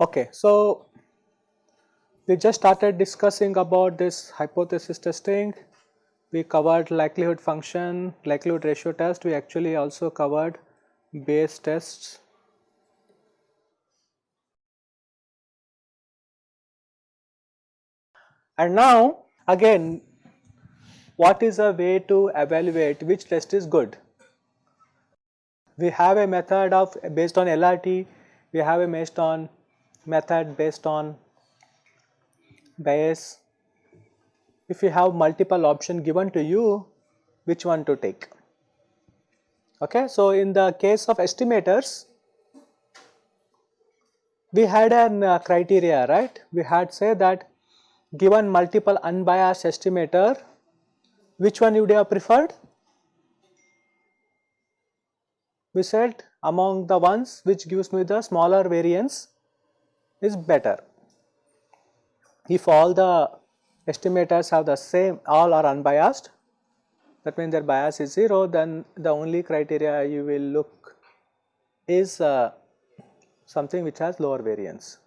Okay, so we just started discussing about this hypothesis testing. We covered likelihood function, likelihood ratio test. We actually also covered Bayes tests. And now again what is a way to evaluate which test is good? We have a method of based on LRT, we have a based on method based on bias. If you have multiple option given to you, which one to take? Okay, so in the case of estimators, we had an uh, criteria, right? We had say that given multiple unbiased estimator, which one you would have preferred? We said among the ones which gives me the smaller variance is better. If all the estimators have the same all are unbiased that means their bias is 0 then the only criteria you will look is uh, something which has lower variance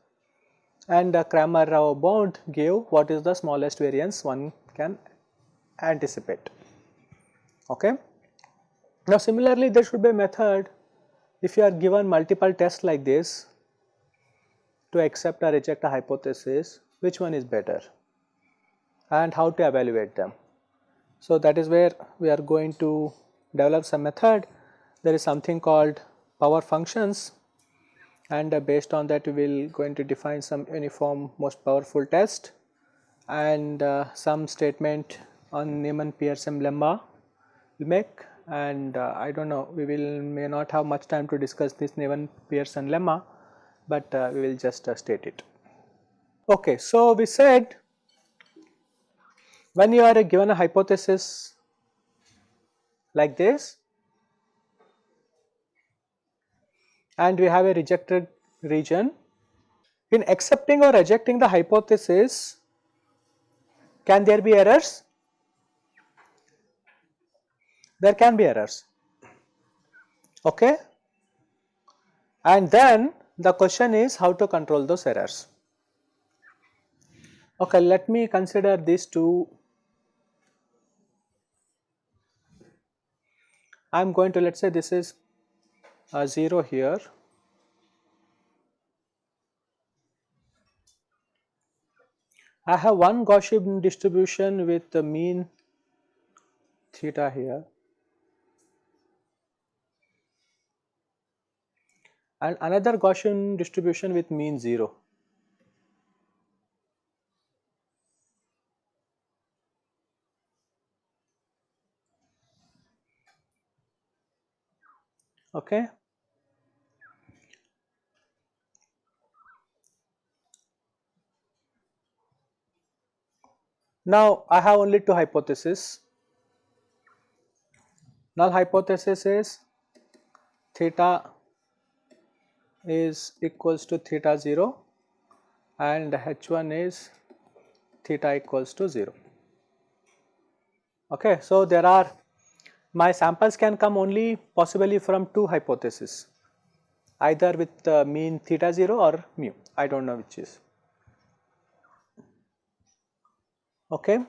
and uh, Cramer Rao bound gave what is the smallest variance one can anticipate okay. Now similarly there should be a method if you are given multiple tests like this to accept or reject a hypothesis, which one is better and how to evaluate them. So, that is where we are going to develop some method. There is something called power functions and uh, based on that we will going to define some uniform most powerful test and uh, some statement on Neyman-Pearson lemma we make and uh, I do not know we will may not have much time to discuss this Neyman-Pearson lemma but uh, we will just uh, state it. Okay, so we said when you are given a hypothesis like this and we have a rejected region, in accepting or rejecting the hypothesis, can there be errors? There can be errors, okay. And then the question is how to control those errors. Okay, let me consider these two. I am going to let us say this is a 0 here. I have one Gaussian distribution with the mean theta here and another Gaussian distribution with mean 0. Okay. Now, I have only two hypotheses. Null hypothesis is theta is equals to theta 0 and h1 is theta equals to 0. Okay, so there are my samples can come only possibly from two hypotheses either with uh, mean theta 0 or mu I do not know which is. Okay.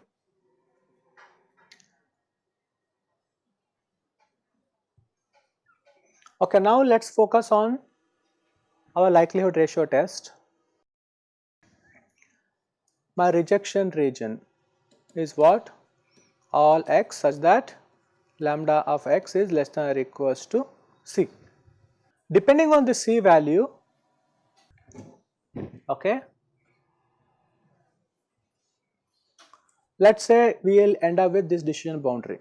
Okay, now let us focus on our likelihood ratio test, my rejection region is what? All x such that lambda of x is less than or equals to c. Depending on the c value, okay, let us say we will end up with this decision boundary.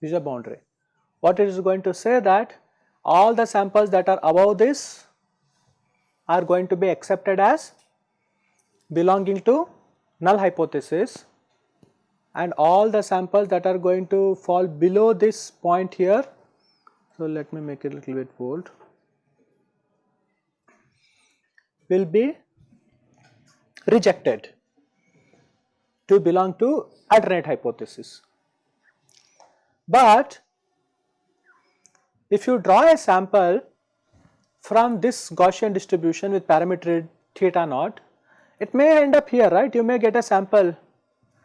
This is a boundary what it is going to say that all the samples that are above this are going to be accepted as belonging to null hypothesis and all the samples that are going to fall below this point here. So, let me make it a little bit bold. will be rejected to belong to alternate hypothesis. But if you draw a sample from this Gaussian distribution with parameter theta naught, it may end up here, right? You may get a sample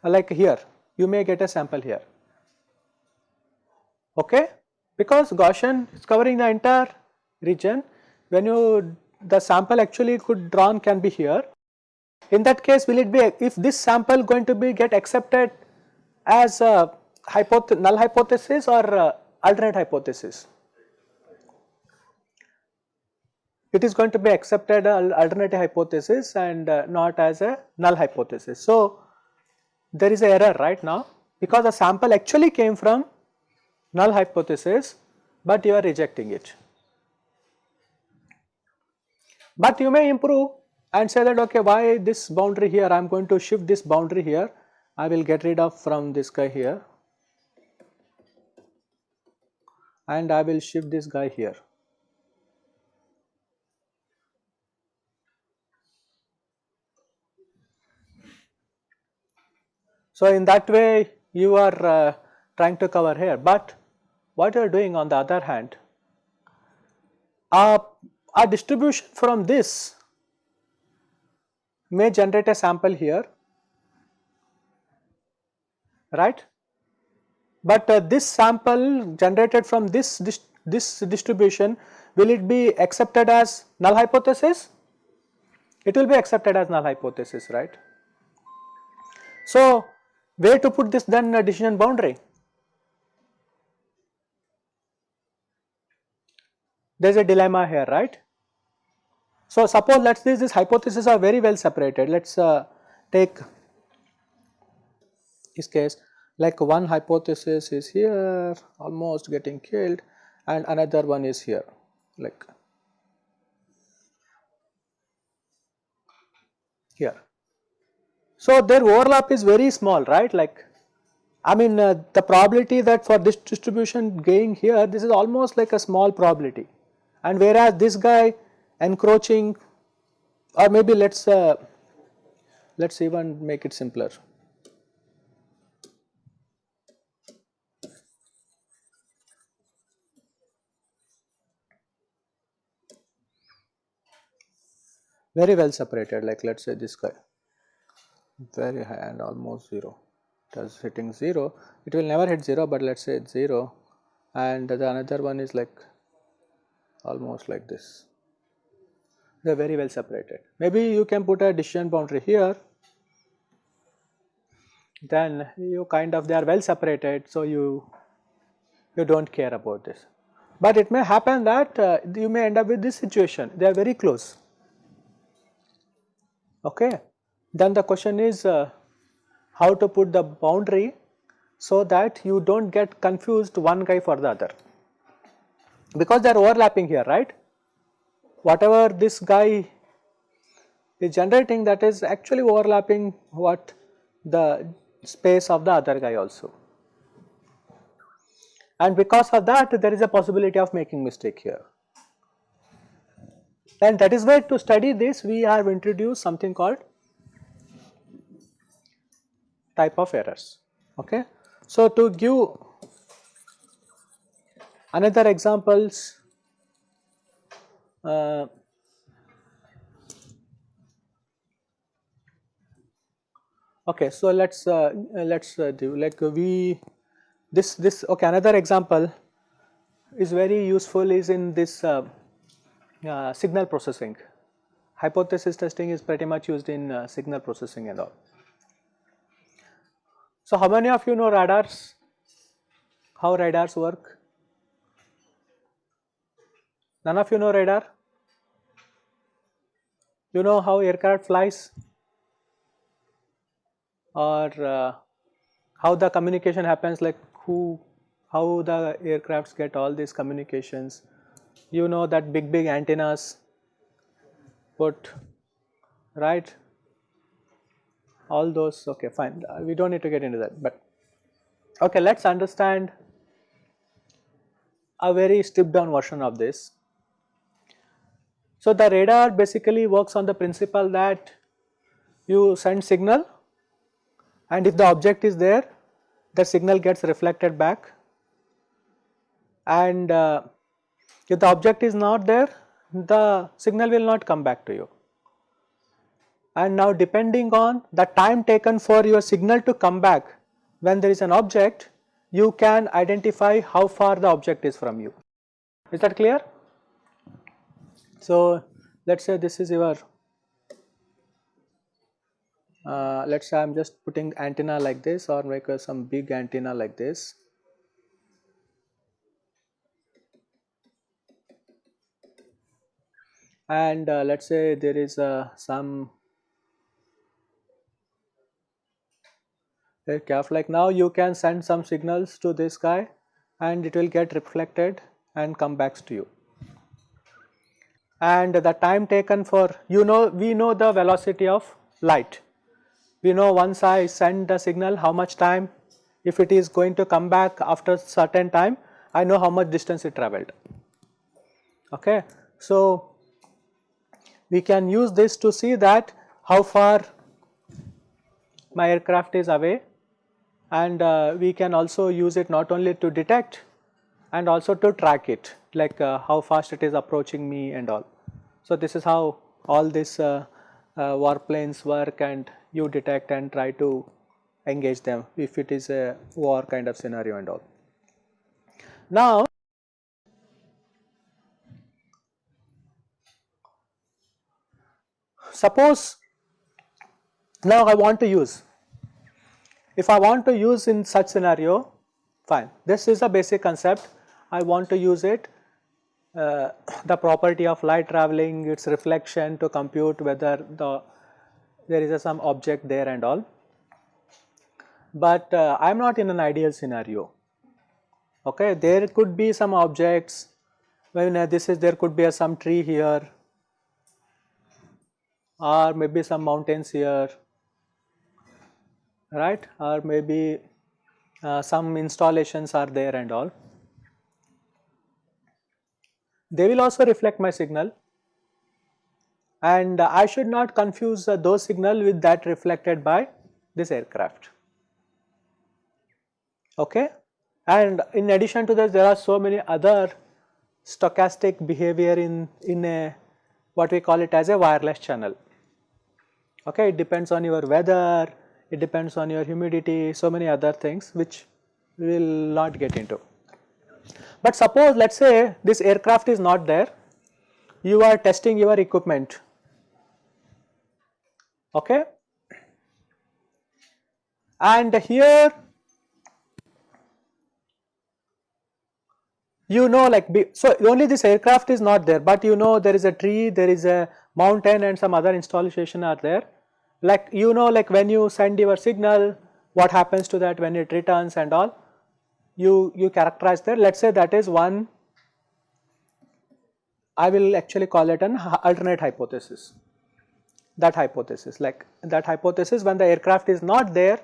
uh, like here, you may get a sample here, okay? Because Gaussian is covering the entire region, when you the sample actually could drawn can be here. In that case, will it be if this sample going to be get accepted as a hypoth null hypothesis or uh, alternate hypothesis? It is going to be accepted as alternative hypothesis and uh, not as a null hypothesis. So, there is a error right now because the sample actually came from null hypothesis, but you are rejecting it. But you may improve and say that okay why this boundary here? I am going to shift this boundary here. I will get rid of from this guy here. And I will shift this guy here. So, in that way you are uh, trying to cover here, but what you are doing on the other hand, uh, a distribution from this may generate a sample here, right but uh, this sample generated from this, this, this distribution will it be accepted as null hypothesis? It will be accepted as null hypothesis right. So, where to put this then uh, decision boundary? There is a dilemma here right. So, suppose let us say these hypotheses are very well separated. Let us uh, take this case. Like one hypothesis is here almost getting killed and another one is here. Like here. So, their overlap is very small right? Like I mean uh, the probability that for this distribution going here this is almost like a small probability. And whereas this guy encroaching or maybe let us uh, let us even make it simpler. Very well separated like let us say this guy. Very high and almost 0 it is hitting 0 it will never hit 0 but let us say it's 0 and the another one is like almost like this they are very well separated. Maybe you can put a decision boundary here. Then you kind of they are well separated so you you do not care about this. But it may happen that uh, you may end up with this situation. They are very close. Okay. Then the question is uh, how to put the boundary so that you do not get confused one guy for the other. Because they are overlapping here right. Whatever this guy is generating that is actually overlapping what the space of the other guy also. And because of that there is a possibility of making mistake here. And that is why to study this we have introduced something called type of errors. Okay. So, to give another examples uh, okay so let's uh, let's uh, do like we this this okay another example is very useful is in this uh, uh, signal processing. Hypothesis testing is pretty much used in uh, signal processing and all. So, how many of you know radars? How radars work? None of you know radar? You know how aircraft flies? Or uh, how the communication happens like who, how the aircrafts get all these communications you know that big big antennas put right all those okay fine we do not need to get into that but okay let us understand a very stripped down version of this. So, the radar basically works on the principle that you send signal and if the object is there the signal gets reflected back and uh, if the object is not there the signal will not come back to you. And now depending on the time taken for your signal to come back when there is an object you can identify how far the object is from you. Is that clear? So, let us say this is your uh, let us say I am just putting antenna like this or make a, some big antenna like this. And uh, let us say there is uh, some aircraft like now you can send some signals to this guy and it will get reflected and come back to you. And the time taken for you know we know the velocity of light. We know once I send the signal how much time if it is going to come back after certain time I know how much distance it traveled. Okay. So we can use this to see that how far my aircraft is away. And uh, we can also use it not only to detect and also to track it like uh, how fast it is approaching me and all. So this is how all these uh, uh warplanes work and you detect and try to engage them if it is a war kind of scenario and all. Now, suppose now I want to use, if I want to use in such scenario fine this is a basic concept I want to use it uh, the property of light traveling its reflection to compute whether the there is a some object there and all. But uh, I am not in an ideal scenario. Okay, there could be some objects when uh, this is there could be a, some tree here or maybe some mountains here right or maybe uh, some installations are there and all. They will also reflect my signal and I should not confuse uh, those signal with that reflected by this aircraft. Okay? And in addition to this there are so many other stochastic behavior in, in a what we call it as a wireless channel. Okay, it depends on your weather, it depends on your humidity, so many other things which we will not get into. But suppose let us say this aircraft is not there, you are testing your equipment. Okay. And here you know like be, so only this aircraft is not there but you know there is a tree there is a mountain and some other installation are there. Like you know like when you send your signal what happens to that when it returns and all you you characterize there let us say that is one I will actually call it an alternate hypothesis that hypothesis like that hypothesis when the aircraft is not there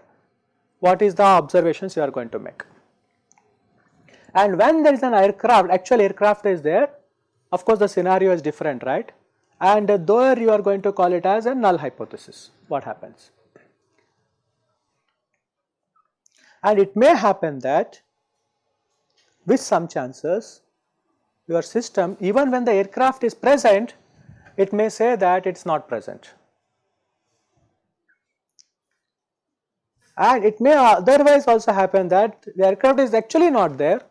what is the observations you are going to make. And when there is an aircraft actual aircraft is there of course the scenario is different right and there you are going to call it as a null hypothesis what happens. And it may happen that with some chances your system even when the aircraft is present it may say that it is not present and it may otherwise also happen that the aircraft is actually not there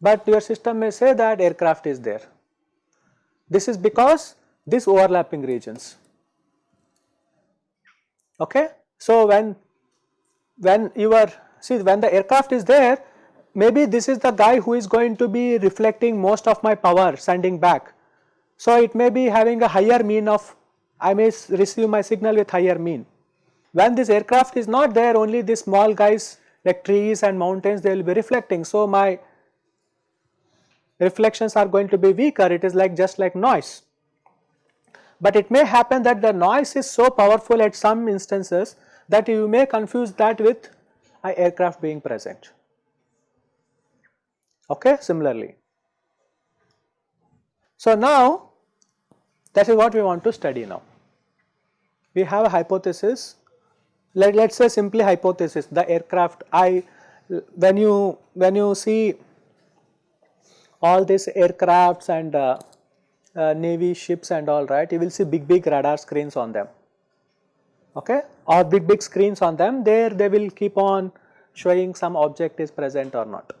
but your system may say that aircraft is there. This is because these overlapping regions. Okay. So, when when you are see when the aircraft is there maybe this is the guy who is going to be reflecting most of my power sending back. So, it may be having a higher mean of I may receive my signal with higher mean when this aircraft is not there only these small guys like trees and mountains they will be reflecting. So, my reflections are going to be weaker it is like just like noise. But it may happen that the noise is so powerful at some instances that you may confuse that with a aircraft being present. Okay, similarly. So, now That is what we want to study now. We have a hypothesis, let, us say simply hypothesis, the aircraft I, when you, when you see all these aircrafts and uh, uh, navy ships and all right, you will see big big radar screens on them, okay, or big big screens on them, there they will keep on showing some object is present or not.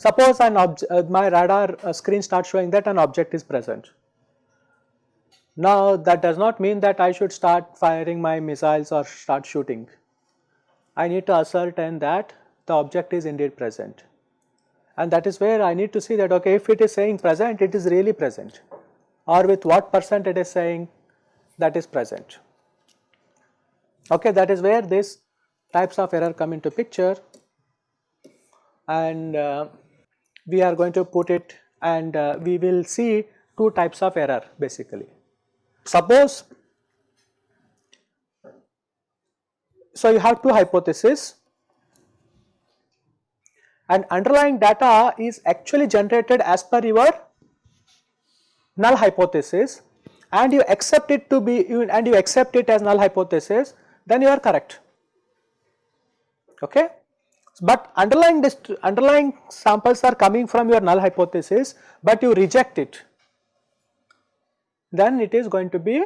Suppose an uh, my radar uh, screen starts showing that an object is present. Now that does not mean that I should start firing my missiles or start shooting. I need to ascertain that the object is indeed present. And that is where I need to see that okay if it is saying present it is really present or with what percent it is saying that is present. Okay that is where these types of error come into picture and uh, we are going to put it and uh, we will see two types of error basically. Suppose, so you have two hypotheses. And underlying data is actually generated as per your null hypothesis. And you accept it to be and you accept it as null hypothesis then you are correct. Okay but underlying underlying samples are coming from your null hypothesis, but you reject it, then it is going to be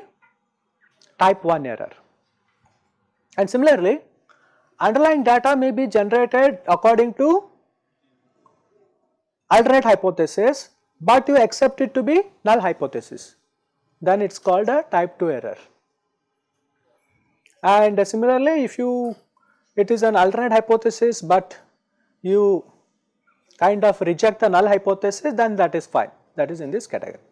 type 1 error. And similarly, underlying data may be generated according to alternate hypothesis, but you accept it to be null hypothesis, then it is called a type 2 error. And similarly, if you it is an alternate hypothesis but you kind of reject the null hypothesis then that is fine that is in this category.